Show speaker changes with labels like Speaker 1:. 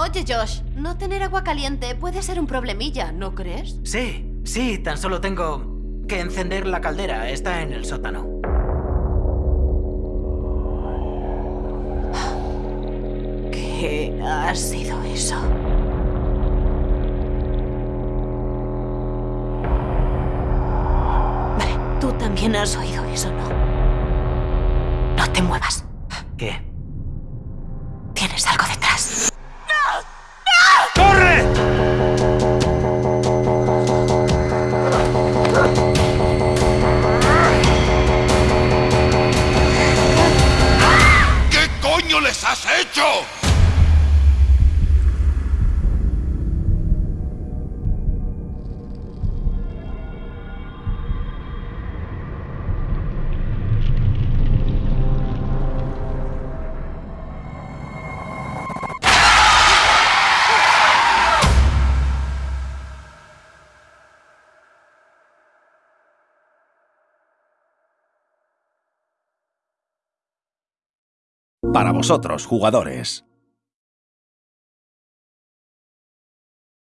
Speaker 1: Oye, Josh, no tener agua caliente puede ser un problemilla, ¿no crees?
Speaker 2: Sí, sí, tan solo tengo que encender la caldera. Está en el sótano.
Speaker 1: ¿Qué ha sido eso? Vale, tú también has oído eso, ¿no? No te muevas.
Speaker 2: ¿Qué?
Speaker 3: Has hecho?
Speaker 4: Para vosotros, jugadores.